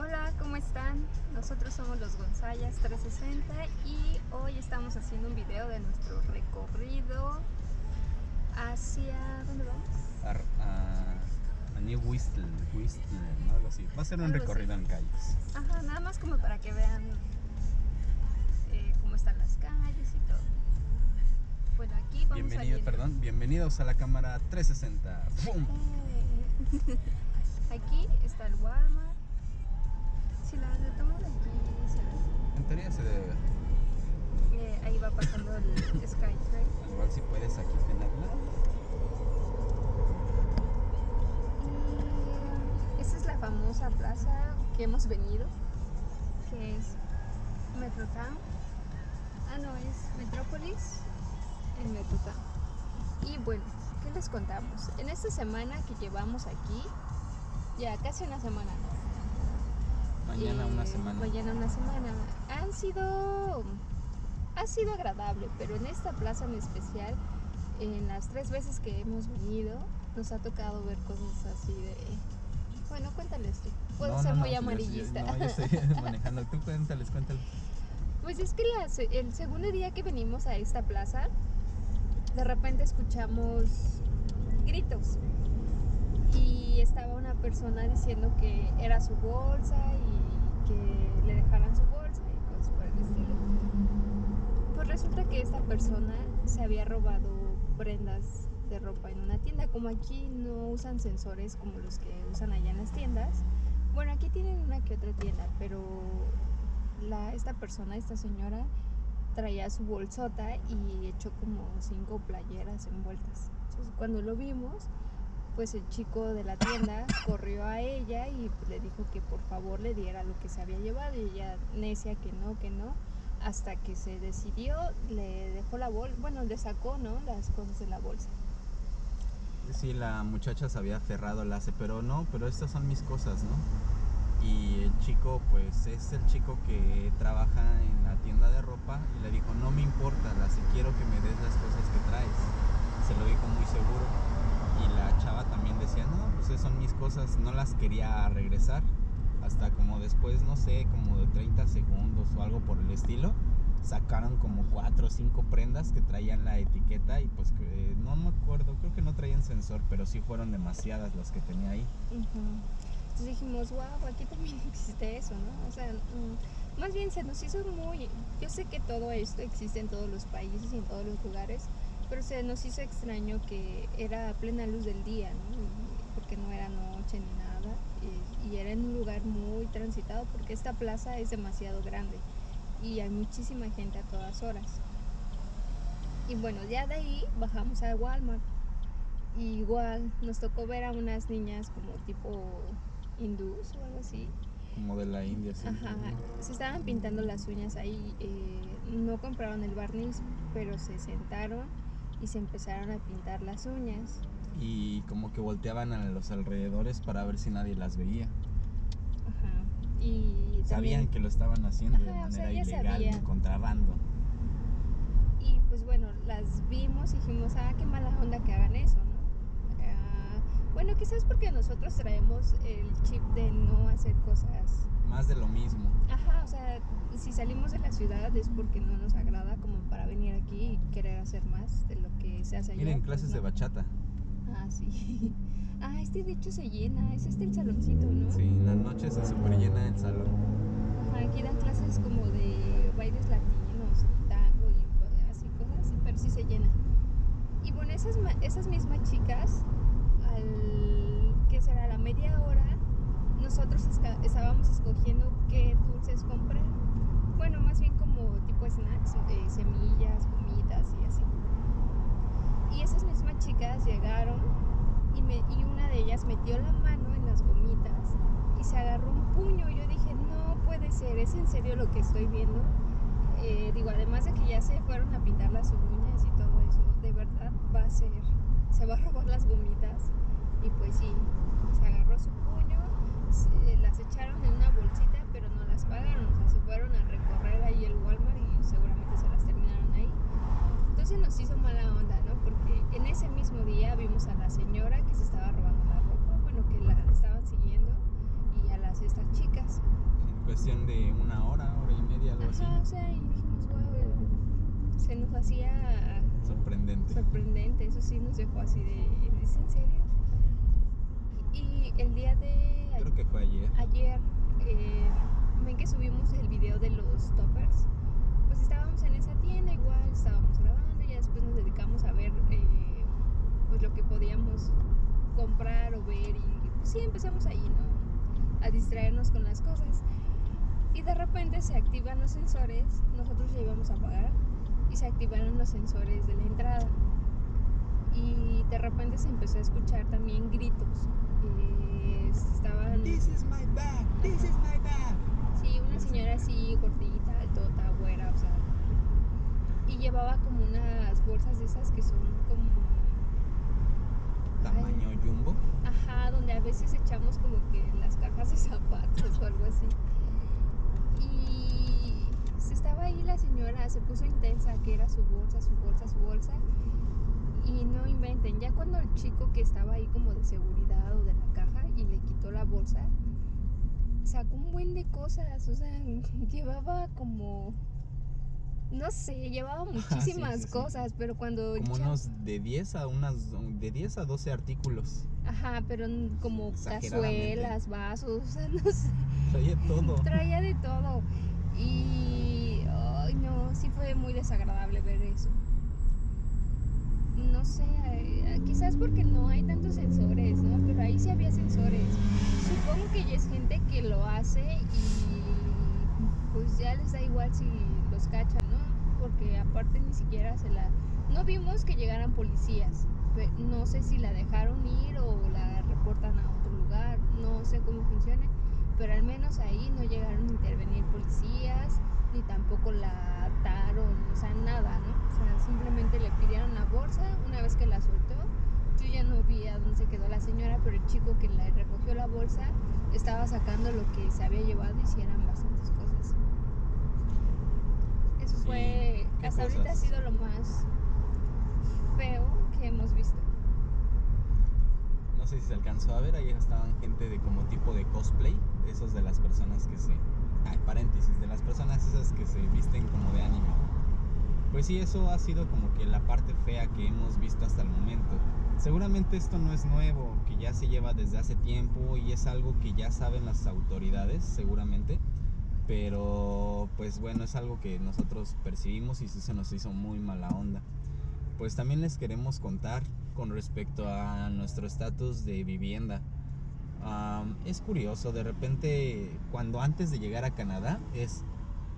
Hola, ¿cómo están? Nosotros somos los Gonzayas 360 y hoy estamos haciendo un video de nuestro recorrido hacia... ¿dónde vamos? a, a, a New Whistler, Whistler, ¿no? algo así. Va a ser un Algo recorrido así. en calles. Ajá, nada más como para que vean eh, cómo están las calles y todo. Bueno, aquí vamos Bienvenido, saliendo. perdón, bienvenidos a la cámara 360. ¡Bum! Eh, Aquí está el Walmart. Si la retomo de aquí. En teoría se debe ver. Eh, ahí va pasando el Skytrain. Igual si puedes aquí tenerla. Y esa es la famosa plaza que hemos venido, que es Metrotown. Ah, no, es Metrópolis en Metrotown. Y bueno, ¿qué les contamos? En esta semana que llevamos aquí, ya casi una semana, Mañana una eh, semana. Mañana una semana. Han sido. Ha sido agradable, pero en esta plaza en especial, en las tres veces que hemos venido, nos ha tocado ver cosas así de. Bueno, cuéntales tú. Puedo No, ser no, no, muy yo- amarillista. no, yo estoy manejando. Tú cuéntales, cuéntales. Pues es que el segundo día que venimos a esta plaza, de repente escuchamos gritos. Y estaba una persona diciendo que era su bolsa y le dejaran su bolsa y cosas por el estilo. Pues resulta que esta persona se había robado prendas de ropa en una tienda. Como aquí no usan sensores como los que usan allá en las tiendas. Bueno, aquí tienen una que otra tienda, pero la, esta persona, esta señora, traía su bolsota y echó como cinco playeras envueltas. Entonces, cuando lo vimos, pues el chico de la tienda corrió a ella y le dijo que por favor le diera lo que se había llevado y ella necia que no, que no, hasta que se decidió, le dejó la bolsa, bueno, le sacó, ¿no? Las cosas de la bolsa. Sí, la muchacha se había aferrado al lace, pero no, pero estas son mis cosas, ¿no? Y el chico, pues es el chico que trabaja en la tienda de ropa y le dijo, no me importa, Lace, quiero que me des las cosas que traes. Se lo dijo muy seguro. Y la chava también decía, no, pues son mis cosas, no las quería regresar. Hasta como después, no sé, como de 30 segundos o algo por el estilo, sacaron como cuatro o cinco prendas que traían la etiqueta y pues eh, no me acuerdo, creo que no traían sensor, pero sí fueron demasiadas las que tenía ahí. Entonces dijimos, wow, aquí también existe eso, ¿no? O sea, mm, más bien se nos hizo muy... Yo sé que todo esto existe en todos los países y en todos los lugares, pero se nos hizo extraño que era a plena luz del día, ¿no? Porque no era noche ni nada, y, y era en un lugar muy transitado, porque esta plaza es demasiado grande y hay muchísima gente a todas horas. Y bueno, ya de ahí bajamos a Walmart. Y igual nos tocó ver a unas niñas como tipo hindús o algo así. Como de la India, sí. Ajá, se estaban pintando las uñas ahí. eh, no compraron el barniz, pero se sentaron y se empezaron a pintar las uñas. Y como que volteaban a los alrededores para ver si nadie las veía. Ajá. Y Sabían también- que lo estaban haciendo de Ajá, o sea, manera ilegal, de contrabando. Y pues bueno, las vimos y dijimos, ah, qué mala onda que hagan eso, ¿no? Ah, bueno, quizás porque nosotros traemos el chip de no hacer cosas. Más de lo mismo. Ajá, o sea, si salimos de la ciudad es porque no nos agrada como para venir aquí y querer hacer más de lo que se hace allá. Miren, pues, clases de bachata. Ah, sí. Ah, este de hecho se llena, es este el saloncito, ¿no? Sí, en las noches se super llena el salón. Ajá, aquí dan clases como de bailes latinos, tango y así cosas pero sí se llena. Y bueno, esas, esas mismas chicas, al que será la media hora, nosotros estábamos escogiendo qué dulces comprar. Bueno, más bien como tipo snacks, eh, semillas, gomitas y así. Y esas mismas chicas llegaron y, me, y una de ellas metió la mano en las gomitas y se agarró un puño. Yo dije, no puede ser, ¿es en serio lo que estoy viendo? Eh, digo, además de que ya se fueron a pintar las uñas y todo eso, de verdad va a ser, se va a robar las gomitas. Y pues sí, se agarró su puño, se- las echaron en una bolsita, pero no las pagaron, o sea, se fueron a recorrer ahí el Walmart y seguramente se las terminaron ahí. Entonces nos hizo mala onda, ¿no? Porque en ese mismo día vimos a la señora que se estaba robando la ropa, bueno, que la estaban siguiendo, y a las estas chicas. En cuestión de una hora, hora y media, algo así. Ajá, o sea, y dijimos, wow, se nos hacía Sorprendente. sorprendente, eso sí nos dejó así de, ¿es en serio? Y el día de Creo que fue ayer. ayer, eh, ven que subimos el video de los toppers, pues estábamos en esa tienda igual, estábamos grabando y ya después nos dedicamos a ver eh, pues lo que podíamos comprar o ver y pues, sí empezamos ahí, ¿no? A distraernos con las cosas. Y de repente se activan los sensores, nosotros ya íbamos a pagar y se activaron los sensores de la entrada. Y de repente se empezó a escuchar también gritos. eh, estaban... This is my bag, this is my bag. Sí, una señora así, gordita, altota, güera, o sea. Y llevaba como unas bolsas de esas que son como. Tamaño jumbo. Ajá, donde a veces echamos como que las cajas de zapatos o algo así. Y se estaba ahí la señora, se puso intensa, que era su bolsa, su bolsa, su bolsa. Y no inventen, ya cuando el chico que estaba ahí como de seguridad o de la la bolsa, sacó un buen de cosas, o sea, llevaba como, no sé, llevaba muchísimas sí, sí. cosas, pero cuando... Como unos de 10 a unas de 10 a 12 artículos. Ajá, pero como cazuelas, vasos, o sea, no sé, Traía todo. traía de todo. Y, ay, no, sí fue muy desagradable ver eso. No sé, eh, quizás porque no hay tantos sensores, ¿no? Pero ahí sí había sensores. Supongo que ya es gente que lo hace y pues ya les da igual si los cachan, ¿no? Porque aparte ni siquiera se la... No vimos que llegaran policías. No sé si la dejaron ir o la reportan a otro lugar. No sé cómo funcione. Pero al menos ahí no llegaron a intervenir policías, ni tampoco la ataron, o sea, nada, ¿no? O sea, simplemente le pidieron la bolsa una vez que la soltó. Yo ya no vi a dónde se quedó la señora, pero el chico que le recogió la bolsa estaba sacando lo que se había llevado y sí eran bastantes cosas. Eso Sí, fue, hasta ahorita ha sido lo más feo que hemos visto. No sé si se alcanzó a ver, ahí estaban gente de como tipo de cosplay, esos de las personas que se... Ay, paréntesis, de las personas esas que se visten como de anime. Pues sí, eso ha sido como que la parte fea que hemos visto hasta el momento. Seguramente esto no es nuevo, que ya se lleva desde hace tiempo y es algo que ya saben las autoridades, seguramente. Pero pues bueno, es algo que nosotros percibimos y sí se nos hizo muy mala onda. Pues también les queremos contar con respecto a nuestro estatus de vivienda. Es curioso, de repente cuando antes de llegar a Canadá es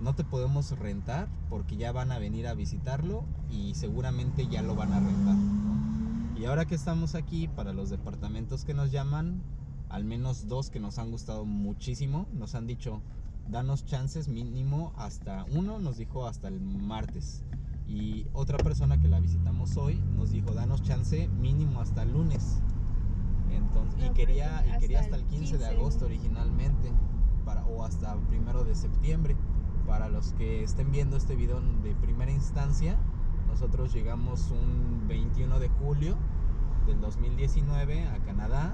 no te podemos rentar porque ya van a venir a visitarlo y seguramente ya lo van a rentar. ¿no? Y ahora que estamos aquí para los departamentos que nos llaman, al menos dos que nos han gustado muchísimo, nos han dicho danos chances mínimo hasta uno nos dijo hasta el martes y otra persona que la visitamos hoy nos dijo danos chance mínimo hasta el lunes entonces y No, quería y quería hasta el el 15 de 15. agosto originalmente para o hasta primero de septiembre para los que estén viendo este video de primera instancia nosotros llegamos un 21 de julio del 2019 a Canadá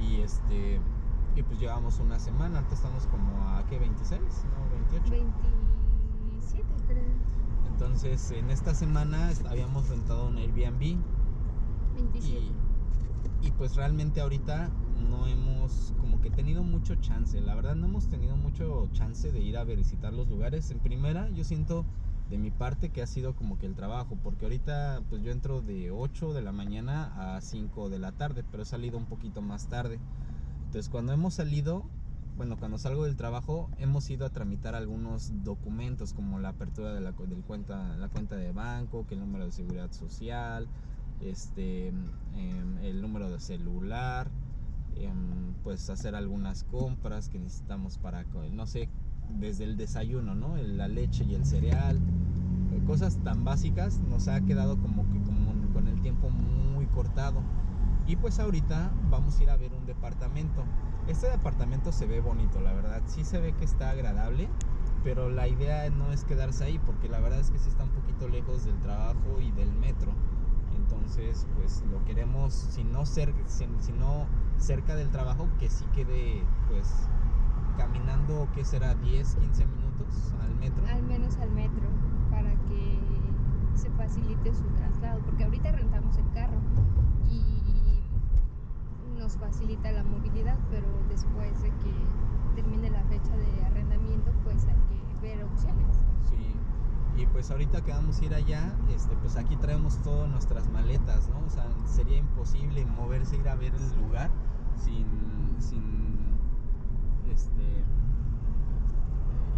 y este y pues llevamos una semana, ahorita estamos como a ¿qué? 26, no, 28. 27 creo. Entonces, en esta semana habíamos rentado un Airbnb 27. y, y pues realmente ahorita no hemos como que tenido mucho chance, la verdad no hemos tenido mucho chance de ir a visitar los lugares. En primera, yo siento de mi parte que ha sido como que el trabajo, porque ahorita pues yo entro de 8 de la mañana a 5 de la tarde, pero he salido un poquito más tarde. Entonces cuando hemos salido, bueno, cuando salgo del trabajo, hemos ido a tramitar algunos documentos como la apertura de la, del cuenta, la cuenta de banco, que el número de seguridad social, este, em, el número de celular, em, pues hacer algunas compras que necesitamos para, no sé, desde el desayuno, ¿no? La leche y el cereal, eh, cosas tan básicas, nos ha quedado como que con el tiempo muy cortado. Y pues ahorita vamos a ir a ver un departamento. Este departamento se ve bonito, la verdad. Sí se ve que está agradable, pero la idea no es quedarse ahí, porque la verdad es que sí está un poquito lejos del trabajo y del metro. Entonces, pues lo queremos, si no, si, si no cerca del trabajo, que sí quede pues caminando ¿qué será? ¿10, 15 minutos al metro? Al menos al metro, para que se facilite su traslado, porque ahorita rentamos el carro y nos facilita la movilidad, pero después de que termine la fecha de arrendamiento, pues hay que ver opciones. Sí. Y pues ahorita que vamos a ir allá, este, pues aquí traemos todas nuestras maletas, ¿no? O sea, sería imposible moverse, ir a ver el lugar sin, sin, este,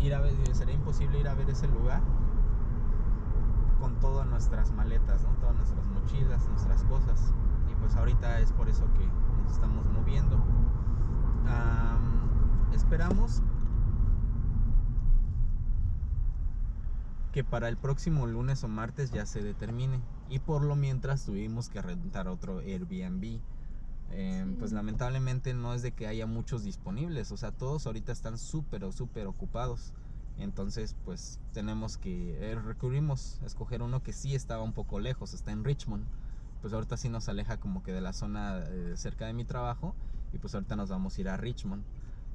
ir a ver, sería imposible ir a ver ese lugar con todas nuestras maletas, ¿no? Todas nuestras mochilas, nuestras cosas. Y pues ahorita es por eso que nos estamos moviendo. Am, esperamos que para el próximo lunes o martes ya se determine. Y por lo mientras tuvimos que rentar otro Airbnb. Eh, Sí. Pues lamentablemente no es de que haya muchos disponibles. O sea, todos ahorita están súper súper ocupados. Entonces, pues tenemos que eh, recurrimos a escoger uno que sí estaba un poco lejos. Está en Richmond. Pues ahorita sí nos aleja como que de la zona eh, cerca de mi trabajo. Y pues ahorita nos vamos a ir a Richmond.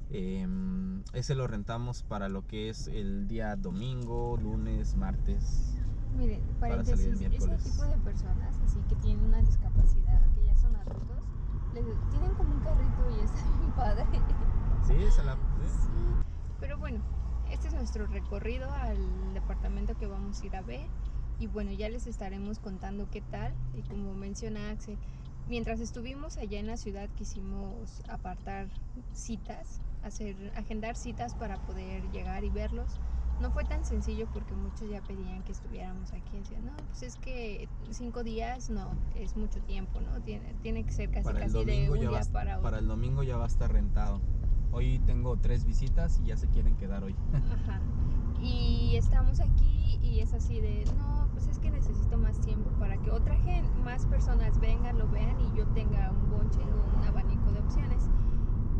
Em, ese lo rentamos para lo que es el día domingo, lunes, martes. Miren, Para paréntesis, ese tipo de personas, así que tienen una discapacidad, que ya son adultos, tienen como un carrito y está bien padre. Sí, esa la. Sí, pero bueno, este es nuestro recorrido al departamento que vamos a ir a ver. Y bueno, ya les estaremos contando qué tal. Y como menciona Axel, mientras estuvimos allá en la ciudad quisimos apartar citas, hacer, agendar citas para poder llegar y verlos. No fue tan sencillo porque muchos ya pedían que estuviéramos aquí. Decían, no, pues es que cinco días no, es mucho tiempo, ¿no? Tiene, tiene que ser casi Para casi de un día va, para otro. para el domingo ya va a estar rentado. Hoy tengo tres visitas y ya se quieren quedar hoy. Ajá. Y estamos aquí y es así de, no, pues es que necesito más tiempo para que otra gente, más personas vengan, lo vean y yo tenga un bonche o un abanico de opciones.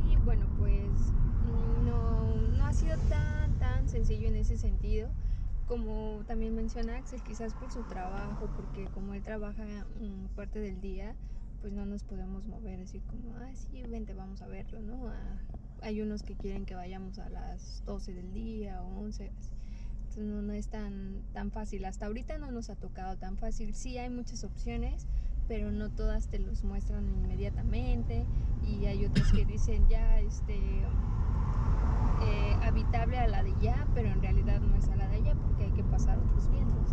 Y bueno, pues no, no ha sido tan, tan sencillo en ese sentido. Como también menciona Axel, quizás por su trabajo, porque como él trabaja mm, parte del día, pues no nos podemos mover así como, ah, sí, vente, vamos a verlo, ¿no? Ah, hay unos que quieren que vayamos a las 12 del día o 11. así. Entonces no, no es tan, tan fácil. Hasta ahorita no nos ha tocado tan fácil. Sí hay muchas opciones, pero no todas te los muestran inmediatamente. Y hay otros que dicen ya este eh, a la de ya, pero en realidad no es a la de allá porque hay que pasar otros vientos.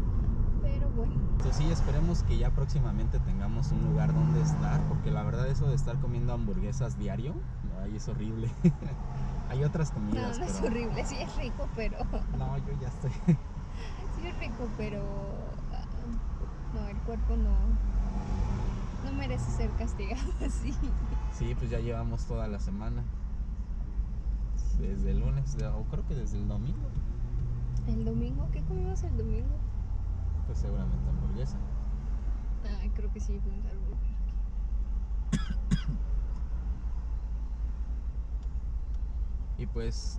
Pero bueno, Entonces sí, esperemos que ya próximamente tengamos un lugar donde estar, porque la verdad eso de estar comiendo hamburguesas diario, ay, es horrible. Hay otras comidas, no es pero horrible, sí es rico, pero no, yo ya estoy. sí es rico, pero ah, no, el cuerpo no, no merece ser castigado así. Sí, pues ya llevamos toda la semana. Desde el lunes, o creo que desde el domingo, El domingo, ¿qué comimos el domingo? pues seguramente hamburguesa. Ah, creo que sí, fuimos al Burger King. Y pues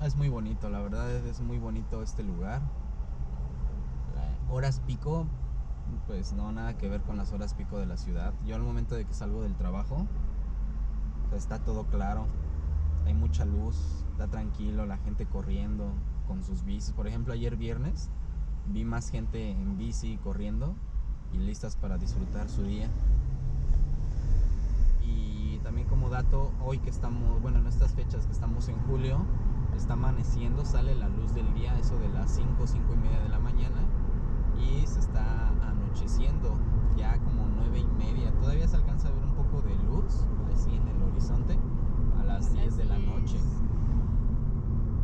mm, es muy bonito, la verdad es- muy bonito este lugar. La- Horas pico, pues no nada que ver con las horas pico de la ciudad. Yo al momento de que salgo del trabajo, está todo claro. Hay mucha luz, está tranquilo, la gente corriendo con sus bicis. Por ejemplo, ayer viernes vi más gente en bici corriendo y listas para disfrutar su día. Y también como dato, hoy que estamos, bueno, en estas fechas que estamos en julio, está amaneciendo, sale la luz del día, eso de las 5, 5 y media de la mañana, y se está anocheciendo, ya como 9 y media. Todavía se alcanza a ver un poco de luz, así en el horizonte, las 10 de la noche.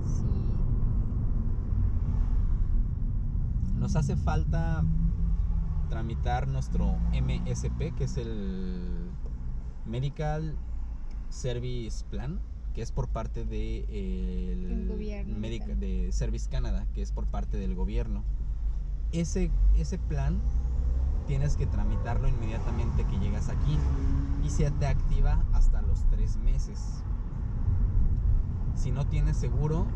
Sí. Nos hace falta tramitar nuestro MSP, que es el Medical Service Plan, que es por parte de el El gobierno Medica- de Service Canada, que es por parte del gobierno. Ese, ese plan tienes que tramitarlo inmediatamente que llegas aquí y se te activa hasta los tres meses. Si no tienes seguro,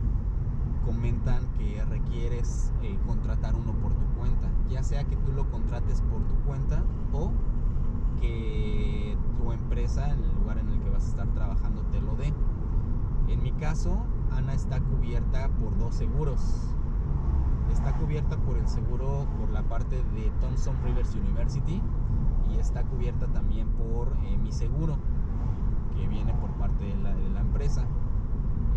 comentan que requieres eh, contratar uno por tu cuenta, ya sea que tú lo contrates por tu cuenta o que tu empresa, en el lugar en el que vas a estar trabajando, te lo dé. En mi caso, Ana está cubierta por dos seguros. Está cubierta por el seguro por la parte de Thompson Rivers University y está cubierta también por eh, mi seguro que viene por parte de la, de la empresa.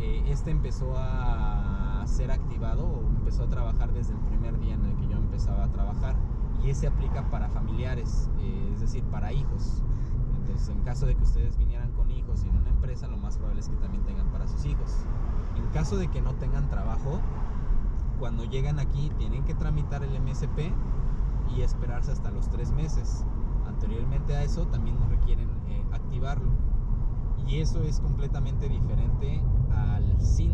Eh, este empezó a ser activado o empezó a trabajar desde el primer día en el que yo empezaba a trabajar y ese aplica para familiares, eh, es decir, para hijos. Entonces, en caso de que ustedes vinieran con hijos y en una empresa, lo más probable es que también tengan para sus hijos. En caso de que no tengan trabajo, cuando llegan aquí tienen que tramitar el MSP y esperarse hasta los tres meses. Anteriormente a eso también requieren eh, activarlo. Y eso es completamente diferente SIN.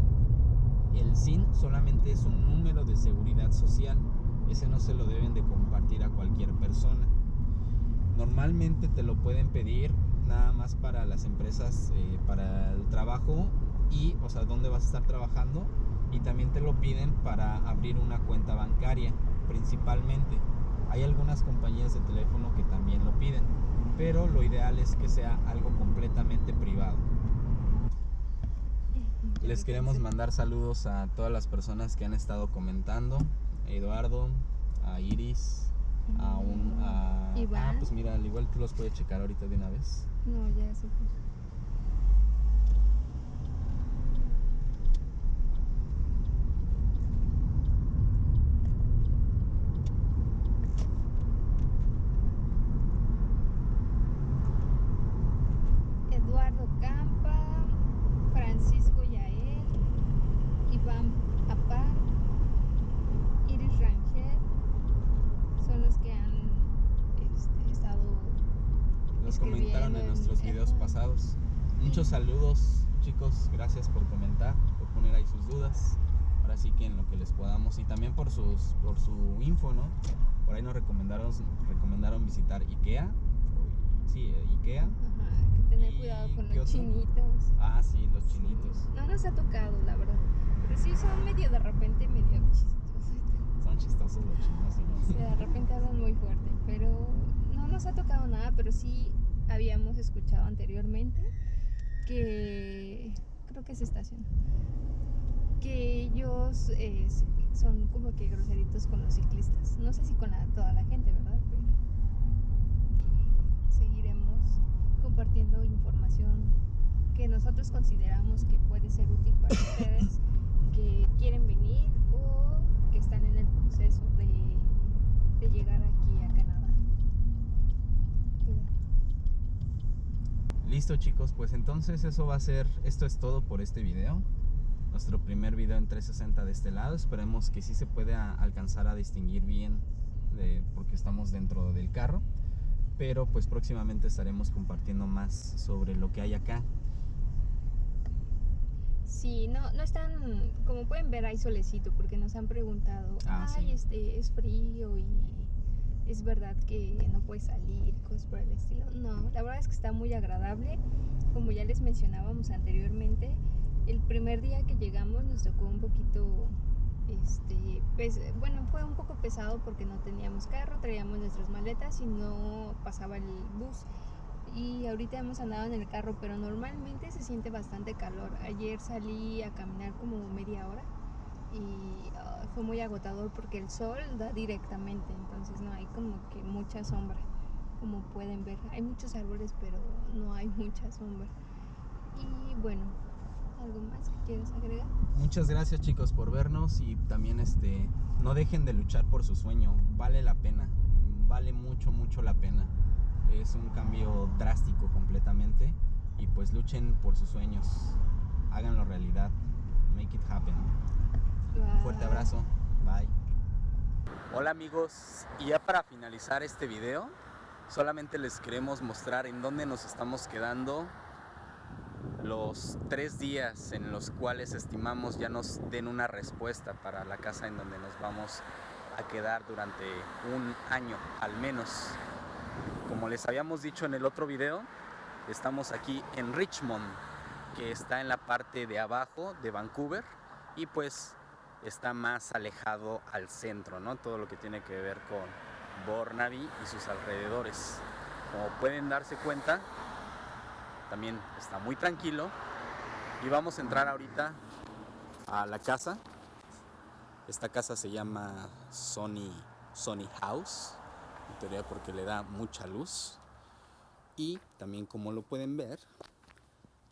El SIN solamente es un número de seguridad social. Ese no se lo deben de compartir a cualquier persona. Normalmente te lo pueden pedir nada más para las empresas, eh, para el trabajo y, o sea, dónde vas a estar trabajando. Y también te lo piden para abrir una cuenta bancaria, principalmente. Hay algunas compañías de teléfono que también lo piden, pero lo ideal es que sea algo completamente privado. Les queremos mandar saludos a todas las personas que han estado comentando. A Eduardo, a Iris, a un... A... Iván. Ah, pues mira, al igual tú los puedes checar ahorita de una vez. No, ya se fue. Eduardo Campa, Francisco Yael, Iván Apar, Iris Rangel, son los que han este, estado Nos comentaron en Escribiendo, nuestros videos ajá. pasados. Muchos saludos, chicos. Gracias por comentar, por poner ahí sus dudas. Ahora sí que en lo que les podamos y también por sus por su info, ¿no? Por ahí nos recomendaron recomendaron visitar IKEA. Sí, eh, IKEA. Ajá, que tener ¿Y cuidado con los otro? chinitos. Ah, sí, los chinitos. No nos ha tocado, la verdad. Pero sí son medio de repente, medio chistosos. Son chistosos los chinos. ¿sí? Sea, de repente hablan muy fuerte. Pero no nos ha tocado nada, pero sí habíamos escuchado anteriormente que creo que es estación. Que ellos eh, son como que groseritos con los ciclistas. No sé si con la- toda la gente, ¿verdad? Pero seguiremos compartiendo información que nosotros consideramos que puede ser útil para ustedes que quieren venir o que están en el proceso de, de llegar aquí a Canadá. Listo chicos, pues entonces eso va a ser, esto es todo por este video. Nuestro primer video en 360 de este lado. Esperemos que sí se pueda alcanzar a distinguir bien de- porque estamos dentro del carro. Pero pues próximamente estaremos compartiendo más sobre lo que hay acá. Sí, no, no están, como pueden ver, hay solecito porque nos han preguntado, Ah, ay, sí. este, es frío y es verdad que no puedes salir, cosas por el estilo. No, la verdad es que está muy agradable. Como ya les mencionábamos anteriormente, el primer día que llegamos nos tocó un poquito, este, pes- bueno, fue un poco pesado porque no teníamos carro, traíamos nuestras maletas y no pasaba el bus. Y ahorita hemos andado en el carro, pero normalmente se siente bastante calor. Ayer salí a caminar como media hora y ah, fue muy agotador porque el sol da directamente, entonces no hay como que mucha sombra, como pueden ver. Hay muchos árboles, pero no hay mucha sombra. Y bueno, ¿algo más que quieras agregar? Muchas gracias chicos por vernos y también este no dejen de luchar por su sueño, vale la pena, vale mucho mucho la pena. Es un cambio drástico completamente y pues luchen por sus sueños, háganlo realidad, make it happen. Fuerte Bye. abrazo, bye. Hola amigos, y ya para finalizar este video, solamente les queremos mostrar en dónde nos estamos quedando los tres días en los cuales estimamos ya nos den una respuesta para la casa en donde nos vamos a quedar durante un año al menos. Como les habíamos dicho en el otro video, estamos aquí en Richmond, que está en la parte de abajo de Vancouver y pues está más alejado al centro, ¿no? Todo lo que tiene que ver con Burnaby y sus alrededores. Como pueden darse cuenta, también está muy tranquilo Y vamos a entrar ahorita a la casa. Esta casa se llama Sony, Sony House, en teoría porque le da mucha luz. Y también como lo pueden ver,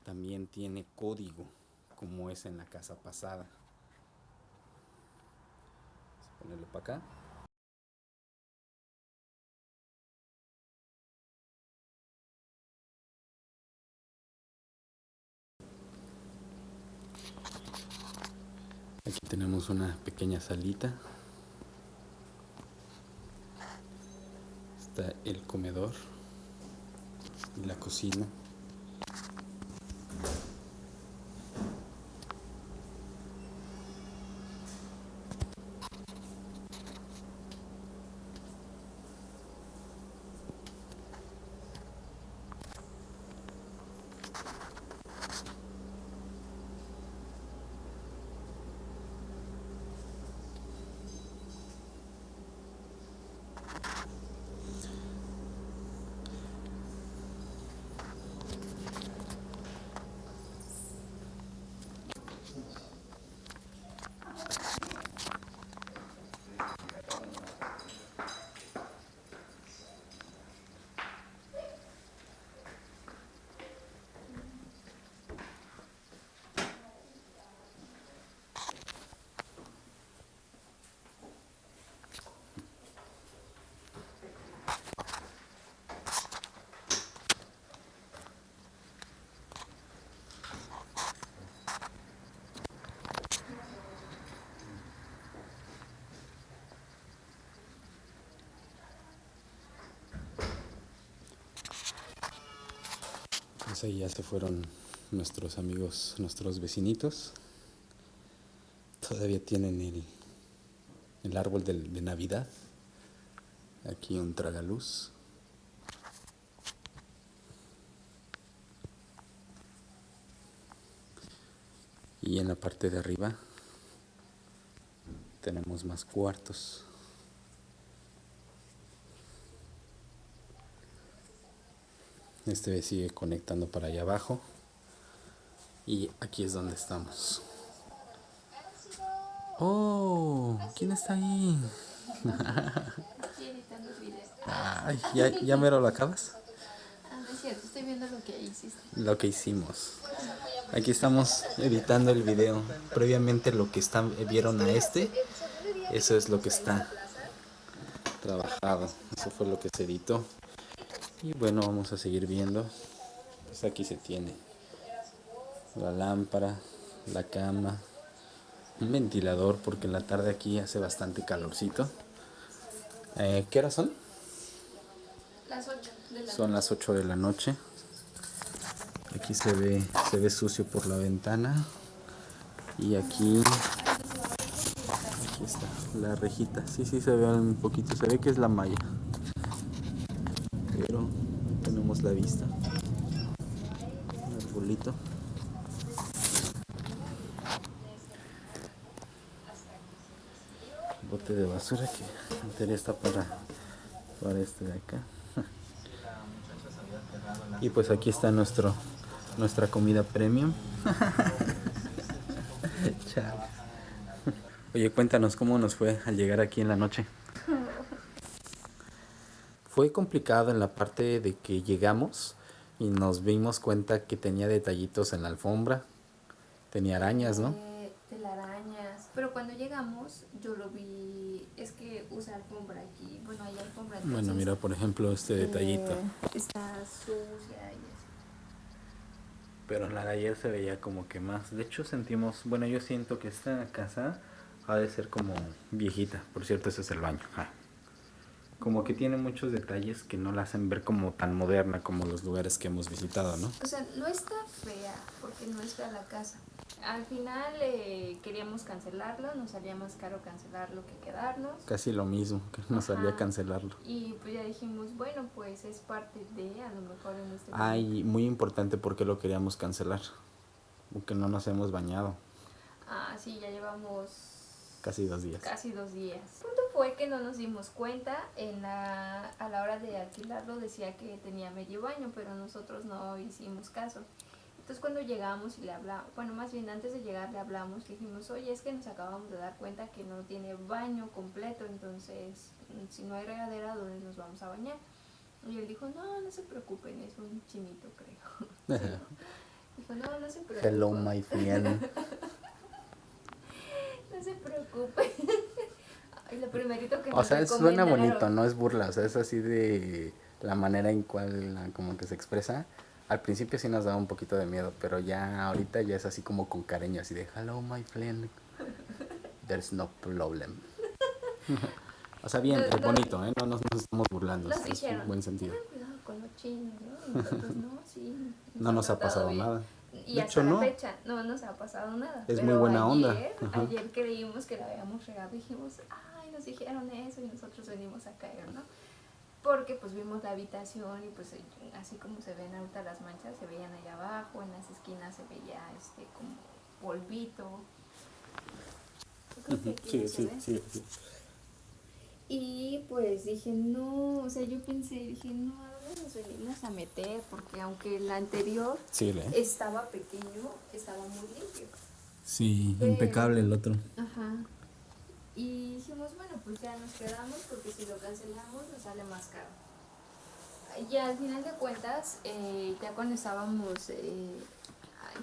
también tiene código, como es en la casa pasada. Vamos a ponerlo para acá. Aquí tenemos una pequeña salita. Está el comedor y la cocina. Pues ahí ya se fueron nuestros amigos, nuestros vecinitos. Todavía tienen el, el árbol de, de Navidad. Aquí un tragaluz. Y en la parte de arriba tenemos más cuartos. Este sigue conectando para allá abajo. Y aquí es donde estamos. ¡Oh! ¿Quién está ahí? Ay, ¿ya, ¿Ya mero lo acabas? Ah, estoy viendo lo que hiciste. Lo que hicimos. Aquí estamos editando el video. Previamente lo que están, vieron a este, eso es lo que está trabajado. Eso fue lo que se editó. Y bueno, vamos a seguir viendo. Pues aquí se tiene la lámpara, la cama, un ventilador porque en la tarde aquí hace bastante calorcito. Eh, ¿Qué horas son? Las 8 de la Son las 8 de la noche. Aquí se ve, se ve sucio por la ventana. Y aquí, aquí está la rejita. Sí, sí se ve un poquito. Se ve que es la malla. Pero tenemos la vista. Un arbolito. Bote de basura que teoría está para, para este de acá. Y pues aquí está nuestro nuestra comida premium. Oye, cuéntanos cómo nos fue al llegar aquí en la noche. Fue complicado en la parte de que llegamos y nos dimos cuenta que tenía detallitos en la alfombra. Tenía arañas, ¿no? Eh, telarañas. Pero cuando llegamos, yo lo vi. Es que usa alfombra aquí. Bueno, hay alfombra. Bueno, entonces, mira, por ejemplo, este detallito. eh, está sucia y así. Pero la de ayer se veía como que más. De hecho, sentimos. Bueno, yo siento que esta casa ha de ser como viejita. Por cierto, ese es el baño. ah. Como que tiene muchos detalles que no la hacen ver como tan moderna como los lugares que hemos visitado, ¿no? O sea, no está fea, porque no es fea la casa. Al final eh, queríamos cancelarlo, nos salía más caro cancelarlo que quedarnos. Casi lo mismo, que nos salía Ajá. cancelarlo. Y pues ya dijimos, bueno, pues es parte de, a lo mejor en este Ay, muy importante porque lo queríamos cancelar. Porque no nos hemos bañado. Ah, sí, ya llevamos Casi dos días. casi dos días. El punto fue que no nos dimos cuenta, en la, a la hora de alquilarlo decía que tenía medio baño, pero nosotros no hicimos caso. Entonces cuando llegamos y le hablamos, bueno, más bien antes de llegar le hablamos, le dijimos, oye, es que nos acabamos de dar cuenta que no tiene baño completo, entonces si no hay regadera, ¿dónde nos vamos a bañar? Y él dijo, no, no se preocupen, es un chinito, creo. dijo, no, no se preocupen. Hello, my friend. no se preocupen. Ay, lo primerito que O sea, suena bonito, no es burla, o sea, es así de la manera en cual como que se expresa al principio sí nos daba un poquito de miedo, pero ya ahorita ya es así como con cariño, así de hello my friend, there's no problem. o sea, bien, es bonito, ¿eh? No nos, estamos burlando, es un buen sentido. cuidado con los chinos, ¿no? Nosotros no, sí. no nos ha pasado nada. Y hasta la fecha no nos ha pasado nada. Es muy buena onda. Ayer creímos que la habíamos regado, dijimos, ay, nos dijeron eso y nosotros venimos a caer, ¿no? porque pues vimos la habitación y pues así como se ven ahorita las manchas, se veían allá abajo, en las esquinas se veía este como polvito. Sí, sí, sí, sí, Y pues dije, no, o sea, yo pensé, dije, no, ¿a dónde nos venimos a meter? Porque aunque el anterior estaba pequeño, estaba muy limpio. Sí, impecable el otro. Ajá. Y dijimos, bueno, pues ya nos quedamos porque si lo cancelamos nos sale más caro. Y al final de cuentas, eh, ya cuando estábamos, eh,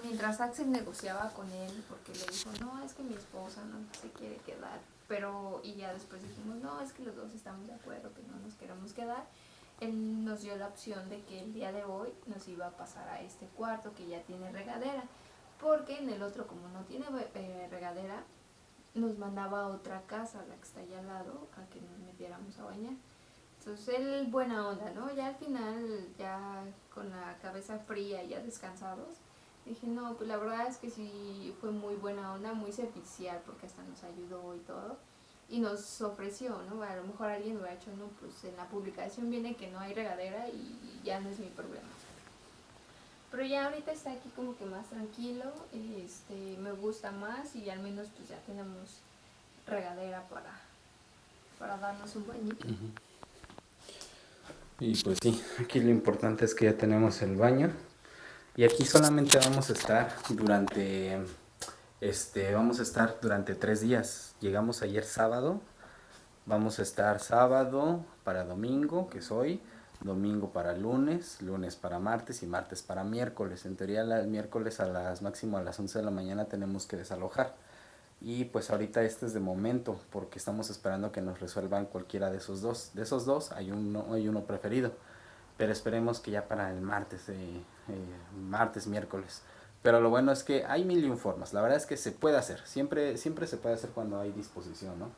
mientras Axel negociaba con él, porque le dijo, no, es que mi esposa no se quiere quedar, pero, y ya después dijimos, no, es que los dos estamos de acuerdo que no nos queremos quedar, él nos dio la opción de que el día de hoy nos iba a pasar a este cuarto que ya tiene regadera, porque en el otro como no tiene eh, regadera, nos mandaba a otra casa, la que está allá al lado, a que nos metiéramos a bañar. Entonces él buena onda, ¿no? Ya al final, ya con la cabeza fría, ya descansados, dije, no, pues la verdad es que sí fue muy buena onda, muy servicial, porque hasta nos ayudó y todo. Y nos ofreció, ¿no? A lo mejor alguien ha hecho, no, pues en la publicación viene que no hay regadera y ya no es mi problema. Pero ya ahorita está aquí como que más tranquilo, este, me gusta más y al menos pues ya tenemos regadera para, para darnos un bañito. Y pues sí, aquí lo importante es que ya tenemos el baño. Y aquí solamente vamos a estar durante, este, vamos a estar durante tres días. Llegamos ayer sábado, vamos a estar sábado para domingo, que es hoy domingo para lunes, lunes para martes y martes para miércoles. En teoría el miércoles a las máximo a las 11 de la mañana tenemos que desalojar. Y pues ahorita este es de momento porque estamos esperando que nos resuelvan cualquiera de esos dos. De esos dos hay uno, hay uno preferido. Pero esperemos que ya para el martes, eh, eh, martes, miércoles. Pero lo bueno es que hay mil y un formas. La verdad es que se puede hacer. Siempre, siempre se puede hacer cuando hay disposición, ¿no?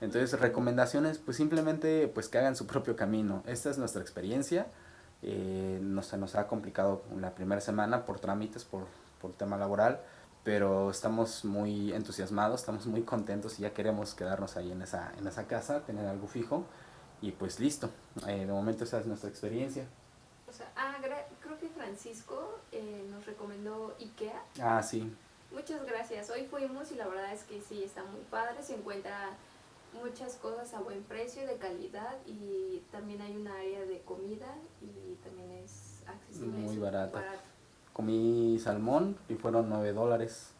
Entonces, recomendaciones, pues simplemente pues que hagan su propio camino. Esta es nuestra experiencia. Eh, no se nos ha complicado la primera semana por trámites, por, por tema laboral, pero estamos muy entusiasmados, estamos muy contentos y ya queremos quedarnos ahí en esa, en esa casa, tener algo fijo y pues listo. Eh, de momento esa es nuestra experiencia. O sea, ah, Francisco eh, nos recomendó Ikea. Ah, sí. Muchas gracias. Hoy fuimos y la verdad es que sí, está muy padre, se encuentra muchas cosas a buen precio, de calidad y también hay un área de comida y también es accesible. Muy barato. Comí salmón y fueron 9 dólares.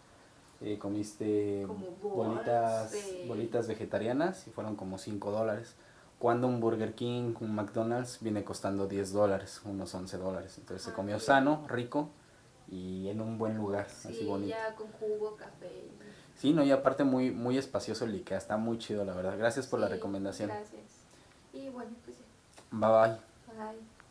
Eh, comiste bolitas, bolitas vegetarianas y fueron como 5 dólares. Cuando un Burger King, un McDonald's viene costando 10 dólares, unos 11 dólares. Entonces se ah, comió sano, rico y en un buen lugar, así bonito. ya con jugo, café. Sí, no, y aparte muy, muy espacioso el Ikea, está muy chido la verdad. Gracias por la recomendación. Gracias. Y bueno, pues Bye bye. Bye.